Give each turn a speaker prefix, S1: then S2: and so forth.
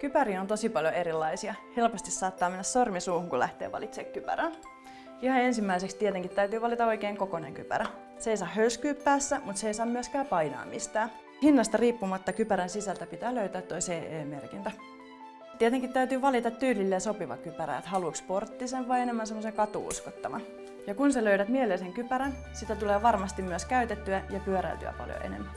S1: Kypäriä on tosi paljon erilaisia. Helposti saattaa mennä sormi suuhun, kun lähtee valitsemaan kypärän. Ihan ensimmäiseksi tietenkin täytyy valita oikein kokoinen kypärä. Se ei saa hörskyä päässä, mutta se ei saa myöskään painaa mistään. Hinnasta riippumatta kypärän sisältä pitää löytää tuo CE-merkintä. Tietenkin täytyy valita tyylille sopiva kypärä, että haluatko sporttisen vai enemmän semmoisen katuuskottavan. Ja kun sä löydät mieleisen kypärän, sitä tulee varmasti myös käytettyä ja pyöräiltyä paljon enemmän.